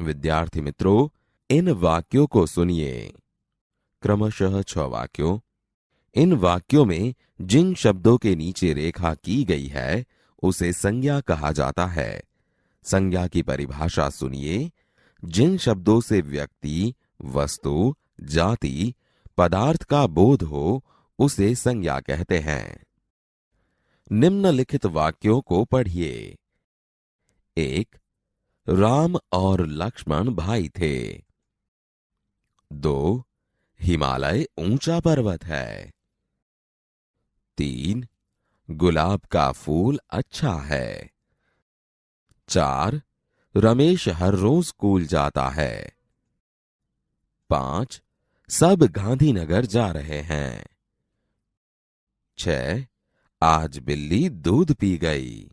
विद्यार्थी मित्रों, इन वाक्यों को सुनिए। क्रमशः छ वाक्यों। इन वाक्यों में जिन शब्दों के नीचे रेखा की गई है, उसे संज्ञा कहा जाता है। संज्ञा की परिभाषा सुनिए। जिन शब्दों से व्यक्ति, वस्तु, जाति, पदार्थ का बोध हो, उसे संज्ञा कहते हैं। निम्नलिखित वाक्यों को पढ़िए। एक राम और लक्ष्मण भाई थे। दो, हिमालय ऊँचा पर्वत है। तीन, गुलाब का फूल अच्छा है। चार, रमेश हर रोज स्कूल जाता है। पाँच, सब गांधीनगर जा रहे हैं। छ आज बिल्ली दूध पी गई।